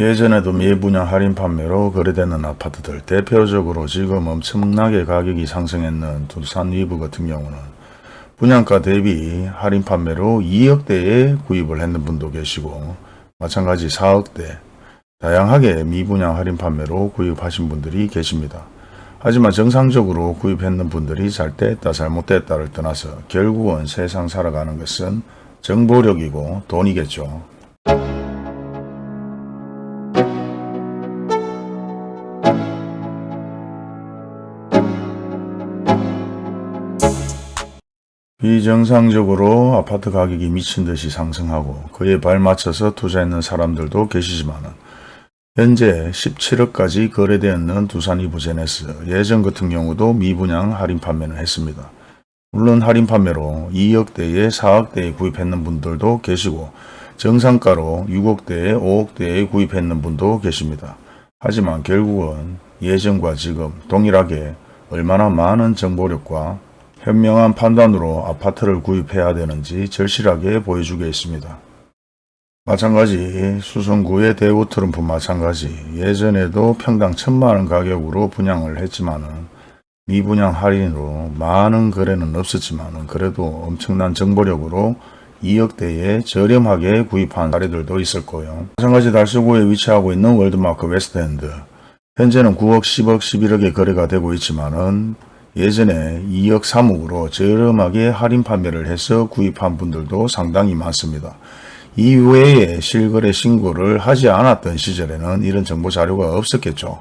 예전에도 미분양 할인 판매로 거래되는 아파트들 대표적으로 지금 엄청나게 가격이 상승했는 두산 위브 같은 경우는 분양가 대비 할인 판매로 2억대에 구입을 했는 분도 계시고 마찬가지 4억대 다양하게 미분양 할인 판매로 구입하신 분들이 계십니다. 하지만 정상적으로 구입했는 분들이 잘 됐다 잘못됐다를 떠나서 결국은 세상 살아가는 것은 정보력이고 돈이겠죠. 비정상적으로 아파트 가격이 미친 듯이 상승하고 그에 발맞춰서 투자했는 사람들도 계시지만 현재 17억까지 거래되었는 두산 이브제네스 예전 같은 경우도 미분양 할인 판매는 했습니다. 물론 할인 판매로 2억대에 4억대에 구입했는 분들도 계시고 정상가로 6억대에 5억대에 구입했는 분도 계십니다. 하지만 결국은 예전과 지금 동일하게 얼마나 많은 정보력과 현명한 판단으로 아파트를 구입해야 되는지 절실하게 보여주고 있습니다. 마찬가지 수성구의 대우 트럼프 마찬가지 예전에도 평당 천만원 가격으로 분양을 했지만은 미분양 할인으로 많은 거래는 없었지만 그래도 엄청난 정보력으로 2억대에 저렴하게 구입한 사례들도 있었고요. 마찬가지 달서구에 위치하고 있는 월드마크 웨스트엔드 현재는 9억, 10억, 11억의 거래가 되고 있지만 은 예전에 2억 3억으로 저렴하게 할인 판매를 해서 구입한 분들도 상당히 많습니다. 이외에 실거래 신고를 하지 않았던 시절에는 이런 정보 자료가 없었겠죠.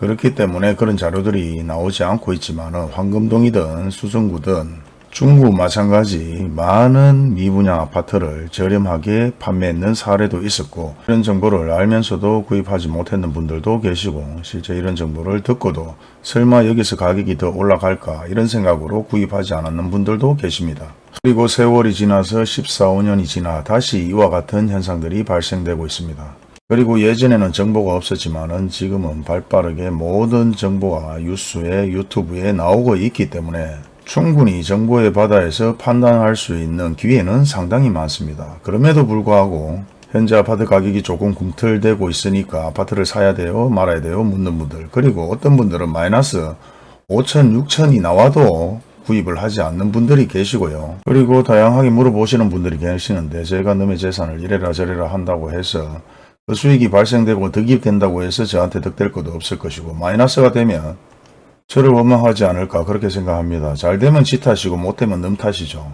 그렇기 때문에 그런 자료들이 나오지 않고 있지만 황금동이든 수성구든 중구 마찬가지 많은 미분양 아파트를 저렴하게 판매했는 사례도 있었고 이런 정보를 알면서도 구입하지 못했는 분들도 계시고 실제 이런 정보를 듣고도 설마 여기서 가격이 더 올라갈까 이런 생각으로 구입하지 않았는 분들도 계십니다. 그리고 세월이 지나서 14, 5년이 지나 다시 이와 같은 현상들이 발생되고 있습니다. 그리고 예전에는 정보가 없었지만 지금은 발빠르게 모든 정보가 뉴스에 유튜브에 나오고 있기 때문에 충분히 정보의 바다에서 판단할 수 있는 기회는 상당히 많습니다. 그럼에도 불구하고 현재 아파트 가격이 조금 꿈틀대고 있으니까 아파트를 사야 돼요 말아야 돼요 묻는 분들 그리고 어떤 분들은 마이너스 5천 6천이 나와도 구입을 하지 않는 분들이 계시고요. 그리고 다양하게 물어보시는 분들이 계시는데 제가 너의 재산을 이래라 저래라 한다고 해서 그 수익이 발생되고 득입된다고 해서 저한테 득될 것도 없을 것이고 마이너스가 되면 저를 원망하지 않을까 그렇게 생각합니다. 잘 되면 지 탓이고 못 되면 남 탓이죠.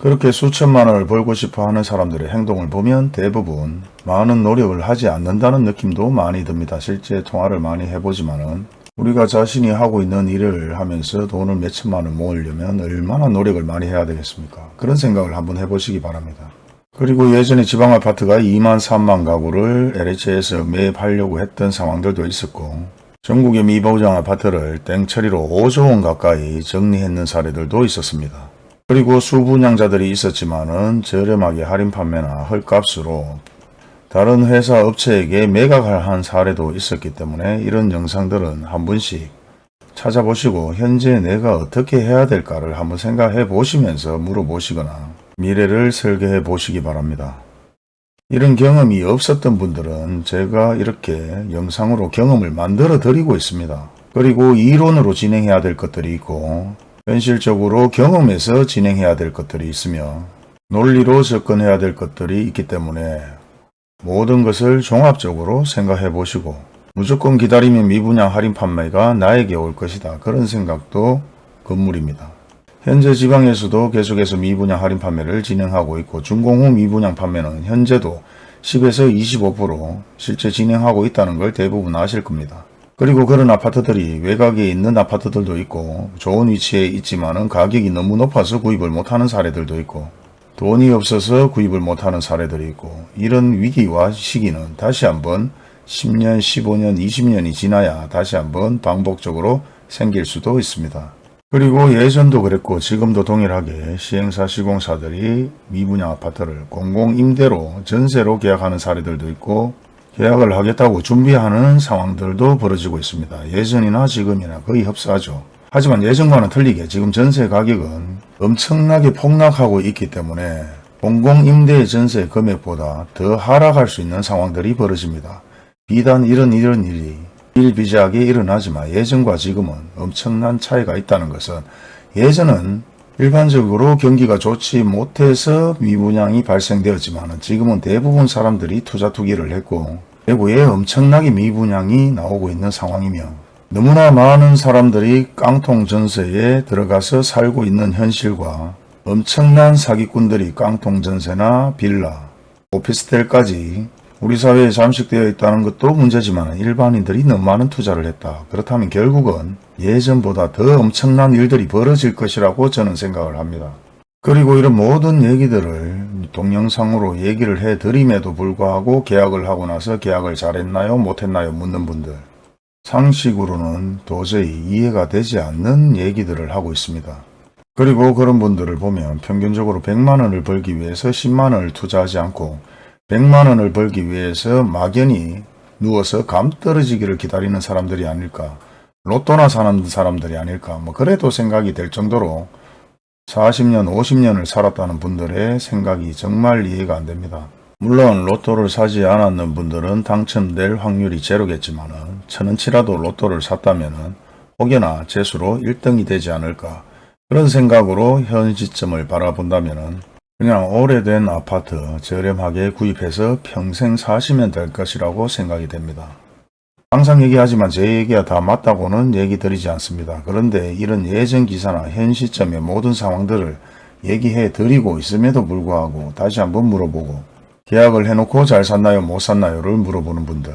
그렇게 수천만 원을 벌고 싶어 하는 사람들의 행동을 보면 대부분 많은 노력을 하지 않는다는 느낌도 많이 듭니다. 실제 통화를 많이 해보지만 은 우리가 자신이 하고 있는 일을 하면서 돈을 몇천만 원 모으려면 얼마나 노력을 많이 해야 되겠습니까? 그런 생각을 한번 해보시기 바랍니다. 그리고 예전에 지방 아파트가 2만 3만 가구를 LH에서 매입하려고 했던 상황들도 있었고 전국의 미보장 아파트를 땡처리로 5조 원 가까이 정리했는 사례들도 있었습니다. 그리고 수분양자들이 있었지만 은 저렴하게 할인 판매나 헐값으로 다른 회사 업체에게 매각을 한 사례도 있었기 때문에 이런 영상들은 한 번씩 찾아보시고 현재 내가 어떻게 해야 될까를 한번 생각해 보시면서 물어보시거나 미래를 설계해 보시기 바랍니다. 이런 경험이 없었던 분들은 제가 이렇게 영상으로 경험을 만들어 드리고 있습니다. 그리고 이론으로 진행해야 될 것들이 있고 현실적으로 경험해서 진행해야 될 것들이 있으며 논리로 접근해야 될 것들이 있기 때문에 모든 것을 종합적으로 생각해 보시고 무조건 기다리면 미분양 할인 판매가 나에게 올 것이다. 그런 생각도 건물입니다. 현재 지방에서도 계속해서 미분양 할인 판매를 진행하고 있고 준공 후 미분양 판매는 현재도 10에서 25% 실제 진행하고 있다는 걸 대부분 아실 겁니다. 그리고 그런 아파트들이 외곽에 있는 아파트들도 있고 좋은 위치에 있지만 가격이 너무 높아서 구입을 못하는 사례들도 있고 돈이 없어서 구입을 못하는 사례들이 있고 이런 위기와 시기는 다시 한번 10년, 15년, 20년이 지나야 다시 한번 반복적으로 생길 수도 있습니다. 그리고 예전도 그랬고 지금도 동일하게 시행사 시공사들이 미분양 아파트를 공공임대로 전세로 계약하는 사례들도 있고 계약을 하겠다고 준비하는 상황들도 벌어지고 있습니다. 예전이나 지금이나 거의 흡사하죠. 하지만 예전과는 틀리게 지금 전세 가격은 엄청나게 폭락하고 있기 때문에 공공임대 전세 금액보다 더 하락할 수 있는 상황들이 벌어집니다. 비단 이런 이런 일이 일비재하게 일어나지만 예전과 지금은 엄청난 차이가 있다는 것은 예전은 일반적으로 경기가 좋지 못해서 미분양이 발생되었지만 지금은 대부분 사람들이 투자 투기를 했고 대구에 엄청나게 미분양이 나오고 있는 상황이며 너무나 많은 사람들이 깡통 전세에 들어가서 살고 있는 현실과 엄청난 사기꾼들이 깡통 전세나 빌라, 오피스텔까지 우리 사회에 잠식되어 있다는 것도 문제지만 일반인들이 너무 많은 투자를 했다. 그렇다면 결국은 예전보다 더 엄청난 일들이 벌어질 것이라고 저는 생각을 합니다. 그리고 이런 모든 얘기들을 동영상으로 얘기를 해드림에도 불구하고 계약을 하고 나서 계약을 잘했나요 못했나요 묻는 분들 상식으로는 도저히 이해가 되지 않는 얘기들을 하고 있습니다. 그리고 그런 분들을 보면 평균적으로 100만원을 벌기 위해서 10만원을 투자하지 않고 100만 원을 벌기 위해서 막연히 누워서 감 떨어지기를 기다리는 사람들이 아닐까 로또나 사는 사람들이 아닐까 뭐 그래도 생각이 될 정도로 40년 50년을 살았다는 분들의 생각이 정말 이해가 안 됩니다. 물론 로또를 사지 않았는 분들은 당첨될 확률이 제로겠지만 천원치라도 로또를 샀다면 혹여나 재수로 1등이 되지 않을까 그런 생각으로 현 시점을 바라본다면 그냥 오래된 아파트 저렴하게 구입해서 평생 사시면 될 것이라고 생각이 됩니다. 항상 얘기하지만 제 얘기가 다 맞다고는 얘기 드리지 않습니다. 그런데 이런 예전 기사나 현 시점의 모든 상황들을 얘기해 드리고 있음에도 불구하고 다시 한번 물어보고 계약을 해놓고 잘 샀나요 못 샀나요를 물어보는 분들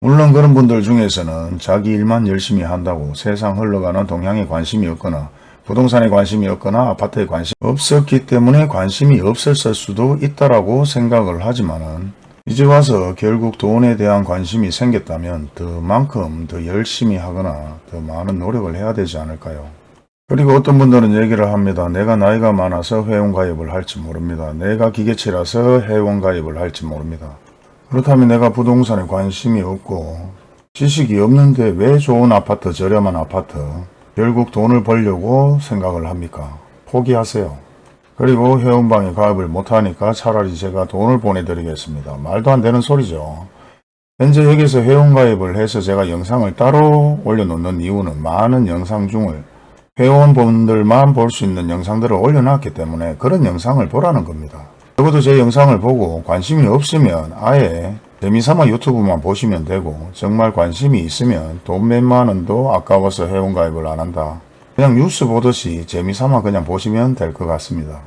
물론 그런 분들 중에서는 자기 일만 열심히 한다고 세상 흘러가는 동향에 관심이 없거나 부동산에 관심이 없거나 아파트에 관심이 없었기 때문에 관심이 없었을 수도 있다라고 생각을 하지만은 이제 와서 결국 돈에 대한 관심이 생겼다면 더만큼 더 열심히 하거나 더 많은 노력을 해야 되지 않을까요? 그리고 어떤 분들은 얘기를 합니다. 내가 나이가 많아서 회원가입을 할지 모릅니다. 내가 기계치라서 회원가입을 할지 모릅니다. 그렇다면 내가 부동산에 관심이 없고 지식이 없는데 왜 좋은 아파트, 저렴한 아파트, 결국 돈을 벌려고 생각을 합니까? 포기하세요. 그리고 회원방에 가입을 못하니까 차라리 제가 돈을 보내드리겠습니다. 말도 안 되는 소리죠. 현재 여기서 회원가입을 해서 제가 영상을 따로 올려놓는 이유는 많은 영상 중을 회원분들만 볼 수 있는 영상들을 올려놨기 때문에 그런 영상을 보라는 겁니다. 적어도 제 영상을 보고 관심이 없으면 아예 재미삼아 유튜브만 보시면 되고 정말 관심이 있으면 돈 몇만 원도 아까워서 회원가입을 안 한다. 그냥 뉴스 보듯이 재미삼아 그냥 보시면 될 것 같습니다.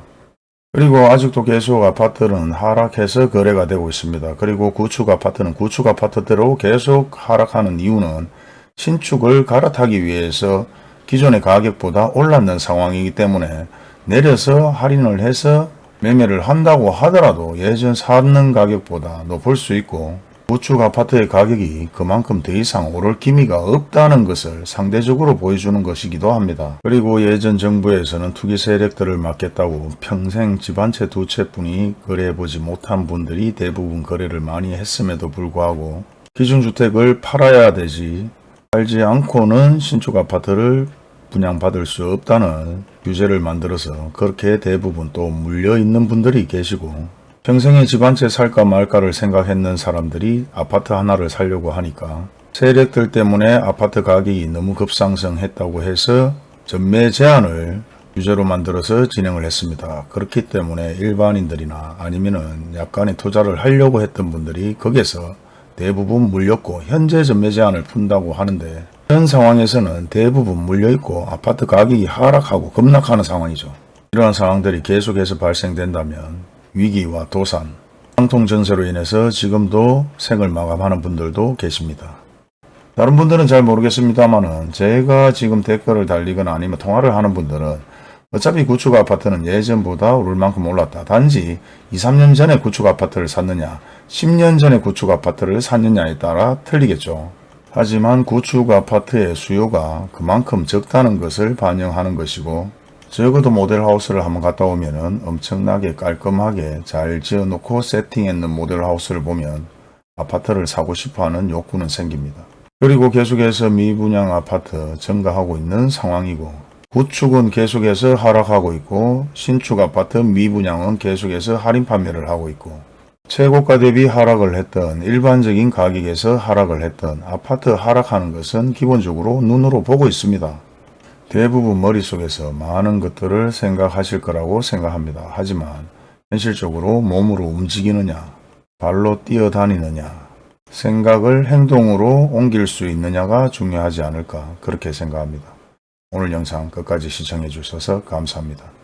그리고 아직도 계속 아파트는 하락해서 거래가 되고 있습니다. 그리고 구축 아파트는 구축 아파트대로 계속 하락하는 이유는 신축을 갈아타기 위해서 기존의 가격보다 올랐는 상황이기 때문에 내려서 할인을 해서 매매를 한다고 하더라도 예전 사는 가격보다 높을 수 있고 우측 아파트의 가격이 그만큼 더 이상 오를 기미가 없다는 것을 상대적으로 보여주는 것이기도 합니다. 그리고 예전 정부에서는 투기 세력들을 막겠다고 평생 집 한 채 두 채뿐이 거래해보지 못한 분들이 대부분 거래를 많이 했음에도 불구하고 기준주택을 팔아야 되지 팔지 않고는 신축 아파트를 분양받을 수 없다는 규제를 만들어서 그렇게 대부분 또 물려있는 분들이 계시고 평생에 집 한 채 살까 말까를 생각했는 사람들이 아파트 하나를 살려고 하니까 세력들 때문에 아파트 가격이 너무 급상승했다고 해서 전매 제한을 규제로 만들어서 진행을 했습니다. 그렇기 때문에 일반인들이나 아니면은 약간의 투자를 하려고 했던 분들이 거기에서 대부분 물렸고 현재 전매 제한을 푼다고 하는데 현 상황에서는 대부분 물려있고 아파트 가격이 하락하고 급락하는 상황이죠. 이러한 상황들이 계속해서 발생된다면 위기와 도산, 상통전세로 인해서 지금도 생을 마감하는 분들도 계십니다. 다른 분들은 잘 모르겠습니다만 제가 지금 댓글을 달리거나 아니면 통화를 하는 분들은 어차피 구축 아파트는 예전보다 오를 만큼 올랐다. 단지 2, 3년 전에 구축 아파트를 샀느냐 10년 전에 구축 아파트를 샀느냐에 따라 틀리겠죠. 하지만 구축 아파트의 수요가 그만큼 적다는 것을 반영하는 것이고 적어도 모델하우스를 한번 갔다 오면 엄청나게 깔끔하게 잘 지어놓고 세팅했는 모델하우스를 보면 아파트를 사고 싶어하는 욕구는 생깁니다. 그리고 계속해서 미분양 아파트 증가하고 있는 상황이고 구축은 계속해서 하락하고 있고 신축 아파트 미분양은 계속해서 할인 판매를 하고 있고 최고가 대비 하락을 했던 일반적인 가격에서 하락을 했던 아파트 하락하는 것은 기본적으로 눈으로 보고 있습니다. 대부분 머릿속에서 많은 것들을 생각하실 거라고 생각합니다. 하지만 현실적으로 몸으로 움직이느냐, 발로 뛰어다니느냐, 생각을 행동으로 옮길 수 있느냐가 중요하지 않을까 그렇게 생각합니다. 오늘 영상 끝까지 시청해 주셔서 감사합니다.